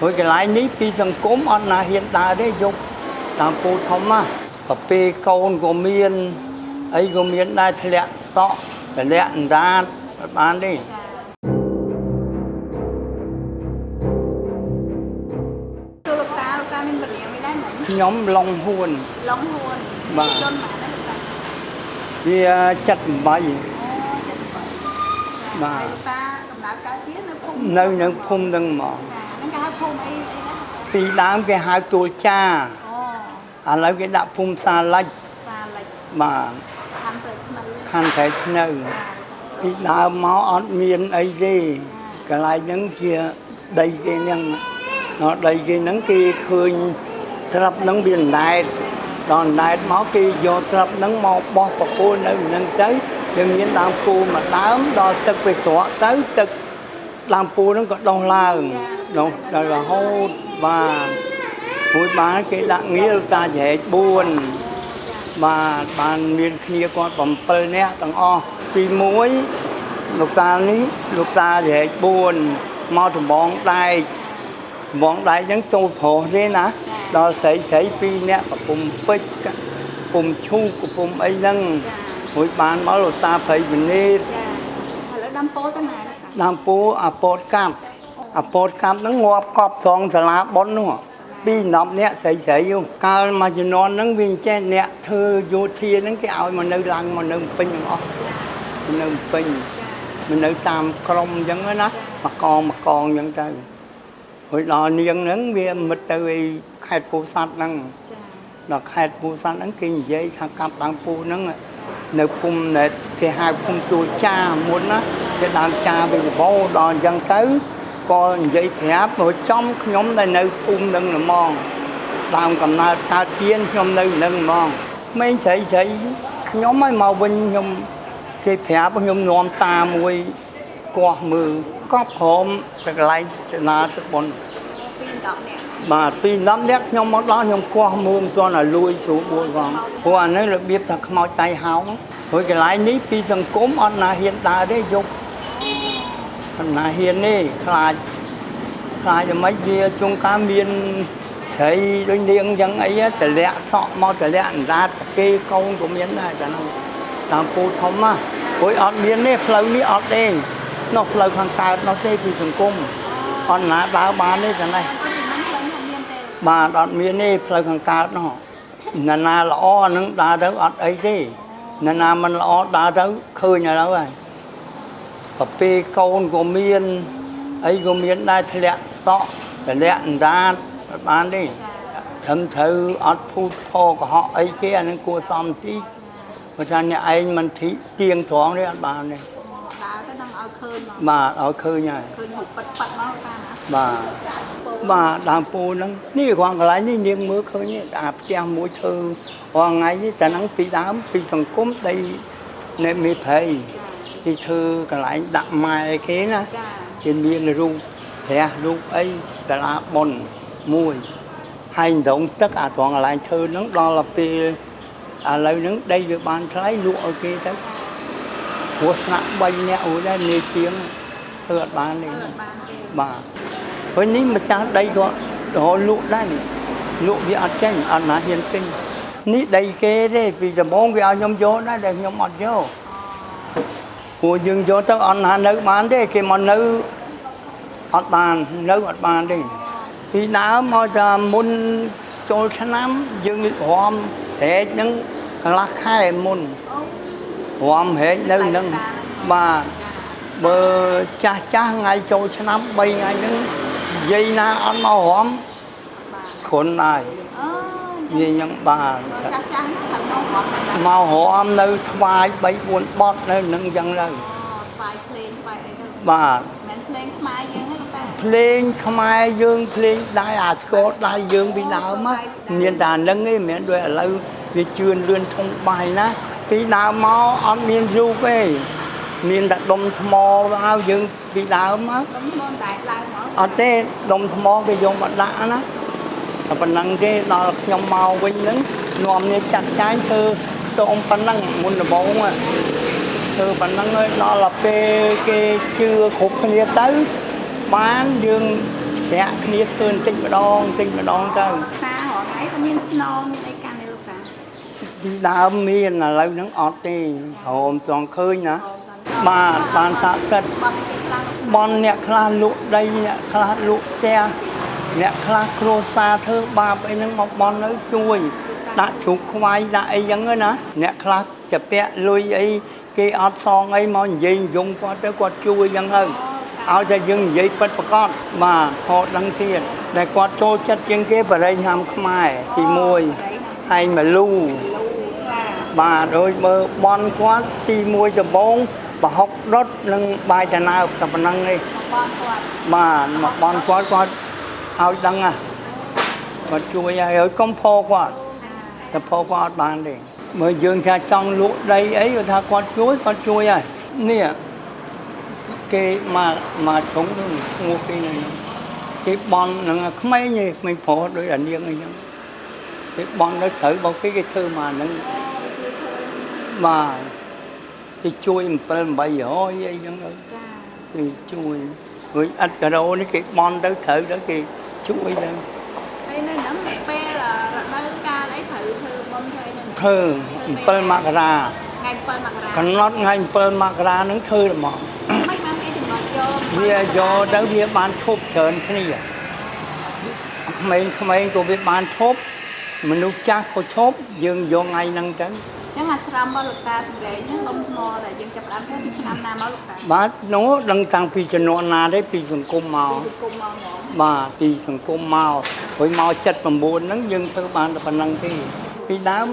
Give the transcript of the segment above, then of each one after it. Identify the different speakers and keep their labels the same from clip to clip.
Speaker 1: ព្រោះកន្លែងនេះពីសង្គមអត់ណាហ៊ានដើរទេយកតាមពូធំណាប្រពេលកូនក៏មានអីក៏មានដែរធ្លាក់សក់ធ្លាក់អណ្ដាតអត់បានទេ
Speaker 2: ទូលោកតាលោកតាមានបរិញ្ញាមិនដែរមិញ
Speaker 1: ខ្ញុំឡុងហួន
Speaker 2: ឡងហួន
Speaker 1: បាទ
Speaker 2: ជនបានដែរលោកតា
Speaker 1: វាចិត្ត8
Speaker 2: អូចិត្តបើ
Speaker 1: បាទ
Speaker 2: លោកតាដំណើរការជានៅភូមិ
Speaker 1: នៅនៅភូមិនឹងហ្មង
Speaker 2: ចាហ្នឹងគេហៅភូមិអីអីដែរ
Speaker 1: ពីដើមគេហៅទួលចា
Speaker 2: អូ
Speaker 1: ឥឡូវគេដាក់ភូមិសាលិច
Speaker 2: សាលិច
Speaker 1: បាទ
Speaker 2: ខាងព្រៃថ្មី
Speaker 1: ខណ្ឌត្រែឆ្នៅពីដើមមកអត់មានអីទេកន្លែងហ្នឹងជាដីគេហ្នឹងដល់ដីគេហ្នឹងគេឃើញត្រាប់ហ្នឹងវាអណ្ដែតដល់អណ្ដែតមកគេយកត្រាប់ហ្នឹងមកបោះប្រគល់នៅហ្នឹងទៅវាមានដើមពូមួយដើមដល់ទឹកវាស្រក់ទៅទឹក ដើមពូហ្នឹងក៏ដុះឡើងដុះដល់រហូតបាទមួយបានគេដាក់ងារតាចែក4បាទបានមានគ្នាគាត់7នាក់ទាំងអស់ទី1លោកតានេះលោកតារែក4មកដំបងដែកដំបងដែកហ្នឹងចូលប្រុសទេណាដល់ស្រីស្រី2នាក់កំពុំពេជ្រកំពុំឈូកកំពុំអីហ្នឹង
Speaker 2: ចា
Speaker 1: មួយបានមកលោកតាព្រៃវិនិត
Speaker 2: ចាឥឡូវដាំពោទៅណាលោកតា
Speaker 1: ដើមពូអាពតកាប់អាពតកាប់ហ្នឹងងាប់កប់ត្រង់សាលាប៉ុននោះពី10នាក់ស្រីស្រីនោះកាលមួយជំនាន់ហ្នឹងវាអញ្ចេះអ្នកធ្វើយោធាហ្នឹងគេឲ្យមកនៅឡើងមកនៅពេញទាំងអស់នៅពេញមិននៅតាមក្រុមអញ្ចឹងណាមកកងមកកងអញ្ចឹងទៅហើយដល់នាងហ្នឹងវាមិត្តទៅឯខេត្តពោធិ៍សាត់ហ្នឹង
Speaker 2: ចា
Speaker 1: ដល់ខេត្តពោធិ៍សាត់ហ្នឹងគេនិយាយថាកាប់ដើមពូហ្នឹងនៅភូមិណែគេហៅភូមិទួលចាមុនណា គេដើមចាវិញបោដល់អញ្ចឹងទៅក៏និយាយប្រាប់មកចំខ្ញុំដែលនៅភូមិហ្នឹងហ្មងដើមកំណើតកើតទៀនខ្ញុំនៅហ្នឹងហ្មងក្មេងស្រីស្រីខ្ញុំឲ្យមកវិញខ្ញុំគេប្រាប់ខ្ញុំនាំតាមួយកោះមើលកប់ក្រមទៅកន្លែងចនាទឹកបុន
Speaker 2: ពី10នាក់
Speaker 1: បាទពី10នាក់ខ្ញុំមកដល់ខ្ញុំកោះមើលមិនទាន់ឲ្យលួយស្រួលបួលផងព្រោះអានេះរបៀបថាខ្មោចតៃហោងព្រោះកន្លែងនេះពីសង្គមអត់ណាហ៊ានដើរទេយក អត់ណាហ៊ានទេខ្លាចខ្លាចយ៉ាងម៉េចវាជុងកាមានស្រីដូចនាងអញ្ចឹងអីតលាក់សក់មកតលាក់អណ្ដាតគេកូនក៏មានដែរតែហ្នឹងតាមពូធំណាព្រោះអត់មានទេផ្លូវនេះអត់ទេនោះផ្លូវខាងកើតនោះទេពីសង្គមអត់ណាដើរបានទេតែនេះ
Speaker 2: អត់ពីហ្នឹងផ្លូវហ្នឹងមានទេ
Speaker 1: បាទអត់មានទេផ្លូវខាងកើតនោះណានាល្អអាហ្នឹងដើរទៅអត់អីទេណានាមិនល្អដើរទៅឃើញឥឡូវហើយ ប្រពេលកូនក៏មានអីក៏មានដែរធ្លាក់សក់ធ្លាក់អណ្ដាតអត់បានទេ
Speaker 2: ចា
Speaker 1: ត្រឹមត្រូវអត់ភូតផកុហកអីគេអាហ្នឹងគួរសមទីព្រោះថាអ្នកឯងមិនធីទៀងត្រង់ទេអត់បានទេ
Speaker 2: ដើរទៅនឹងឲ្យឃើញមក
Speaker 1: បាទឲ្យឃើញហើយ
Speaker 2: ឃើញរូបប៉ិតប៉ិតមកលោកតាណា
Speaker 1: បាទបាទដើមពូហ្នឹងនេះគ្រាន់កន្លែងនេះនាងមើលឃើញទេអាផ្ទះមួយធ្វើរាល់ថ្ងៃនេះតែហ្នឹងពីដើមពីសង្គមដីនៃមេព្រៃ គេធ្វើកន្លែងដាក់ម៉ែគេណា
Speaker 2: ចា
Speaker 1: គេមានរូបព្រះរូបអីសាលាបុណ្យមួយហើយដងទឹកអាត្រង់កន្លែងធ្វើហ្នឹងដល់ទៅពេលឥឡូវហ្នឹងដីវាបានថ្លៃលក់ឲ្យគេទៅព្រោះស្នាក់3នាក់អូដែរនាជាងធ្វើអត់បានទេ
Speaker 2: អត់បានទេ
Speaker 1: បាទព្រោះនេះម្ចាស់ដីក៏រហូតលក់ដែរនេះលក់វាអត់ចេញអត់ណាហ៊ានទិញនេះដីគេទេពីដំបូងគេឲ្យខ្ញុំយកដែរតែខ្ញុំអត់យក ព្រោះយើងយកទៅអត់ណានៅបានទេគេមកនៅអត់បាននៅអត់បានទេពីដើមមកតែមុនចូលឆ្នាំយើងរំហែកហ្នឹងកន្លះខែមុន
Speaker 2: អូ
Speaker 1: រំហែកនៅហ្នឹងបាទបើចាស់ចាស់ថ្ងៃចូលឆ្នាំ3ថ្ងៃហ្នឹងនិយាយណាអត់មករំ
Speaker 2: បាទ
Speaker 1: គ្រុនហើយ
Speaker 2: អូ
Speaker 1: និ យាយហ្នឹងបាទ
Speaker 2: ចាស់ចាស់ហ្នឹងទៅមកគាត់ទៅ
Speaker 1: មករំនៅថ្វាយ3 4បត់នៅនឹងអញ្ចឹងទៅ
Speaker 2: អូស្វាយភ្លេងស្វាយអីទៅ
Speaker 1: បាទ
Speaker 2: មិនភ្លេងខ្មែរយើងទេលោកតា
Speaker 1: ភ្លេងខ្មែរយើងភ្លេងដែរអាស្គរដៃយើងពីដើមណាមានតែអាហ្នឹងឯងមិនមែនដូចឥឡូវវាជឿនលឿនធំបាយណាពីដើមមកអត់មានរូបទេមានតែដុំថ្មហើយយើងពីដើមមក
Speaker 2: ខ្ញុំមិនដែរឡើងមក
Speaker 1: អត់ទេដុំថ្មគេយកមកដាក់ណា តែប៉ុណ្ណឹងទេដល់ខ្ញុំមកវិញហ្នឹងនាំនេះចាត់ចាយធ្វើតងប៉ុណ្ណឹងមុនដំបូងอะធ្វើប៉ុណ្ណឹងហើយដល់ទៅពេលគេជឿគ្រប់គ្នាទៅបានយើងប្រាក់គ្នាធ្វើបន្តិចម្ដងបន្តិចម្ដងទៅ
Speaker 2: តារហងៃក៏មានស្នូមានអីកាន់ទេលោកតា
Speaker 1: ពីដើមមានឥឡូវហ្នឹងអត់ទេហមចង់ឃើញណាបាទបានស័ក្តិសិទ្ធិ
Speaker 2: បាត់គេខ្លាំង
Speaker 1: បនអ្នកខ្លះលក់ដីអ្នកខ្លះលក់ផ្ទះ អ្នកខ្លះគ្រួសារធ្វើបាបអីហ្នឹងមកបនទៅជួយដាក់ជ្រូកខ្វាយដាក់អីចឹងណាអ្នកខ្លះចាពាក់លុយអីគេអត់សងអីមកនិយាយយំគាត់ទៅគាត់ជួយចឹងទៅឲ្យតែយើងនិយាយពិតប្រកបបាទហត់ដឹងទៀតតែគាត់ចូលចិត្តជាងគេបរិញ្ញាមខ្មែរទី1ហើយមលូបាទដូចមើលបនគាត់ទី1ដំបងប្រហុកដុតនិងបាយតាណើបតែប៉ុណ្្នឹងទេ
Speaker 2: បងគាត់
Speaker 1: បាទមកបនគាត់គាត់ ឲ្យដឹងណាគាត់ជួយឲ្យហើយកុំផោគាត់តែផោគាត់អត់បានទេមើលយើងថាចង់លក់ដីអីគាត់ថាគាត់ជួយគាត់ជួយហើយនេះគេមកមកជុំទៅឈ្មោះគេហ្នឹងគេបននឹងក្មេងឯងក្មេងប្រុសដូចអានាងអីចឹងគេបនទៅត្រូវរបស់គេគេធ្វើមកហ្នឹងបាទគេជួយ7 800អីចឹងទៅ
Speaker 2: ចា
Speaker 1: គេជួយព្រោះអត់ការ៉ូនេះគេបន់ទៅត្រូវទៅគេ ជួយទៅ
Speaker 2: ហើយនៅហ្នឹងពេលរដូវកាលអីត្រូវធ្វើបុណ្យធ្វើហ្នឹង
Speaker 1: ធ្វើ7មករា
Speaker 2: ថ្ងៃ7មករា
Speaker 1: កំណត់ថ្ងៃ7មករាហ្នឹងធ្វើហ្មង
Speaker 2: មិនបានគេចំណត់យក
Speaker 1: វាយកទៅវាបានឈប់ច្រើនគ្នាក្មេងៗក៏វាបានឈប់មនុស្សចាស់ក៏ឈប់យើងយកថ្ងៃហ្នឹងទៅ
Speaker 2: ចឹងអាស្រមរបស់លោកតាសម្លេងហ្នឹងដុំថ្មដែលយើងចាប់ផ្ដើមធ្វើពីឆ្នាំណាមកលោកតា
Speaker 1: បាទនោះដឹងតាំងពីជំនាន់ណាទេពីសង្គមមក
Speaker 2: ពីសង្គមមកហ្មង
Speaker 1: បាទពីសង្គមមកព្រោះមក79ហ្នឹងយើងធ្វើបានតែប៉ុណ្្នឹងទេពីដើម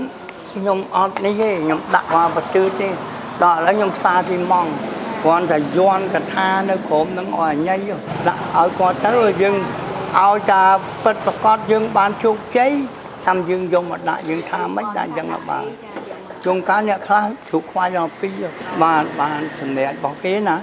Speaker 1: ខ្ញុំអត់នេះទេខ្ញុំដាក់មកបទឺទេដល់ឥឡូវខ្ញុំផ្សារស៊ីម៉ង់គ្រាន់តែយន់កថានៅក្រុមហ្នឹងឲ្យអញញដាក់ឲ្យគាត់ទៅយើងឲ្យតាពិតប្រកបយើងបានជោគជ័យចាំយើងយកមកដាក់យើងថាមិនដាក់អញ្ចឹងមកបាន
Speaker 2: ចាយកមក
Speaker 1: ជួនកាលអ្នកខ្លះជ្រុកខ្វាយមកពីរបាទបានសម្ដែងរបស់គេណា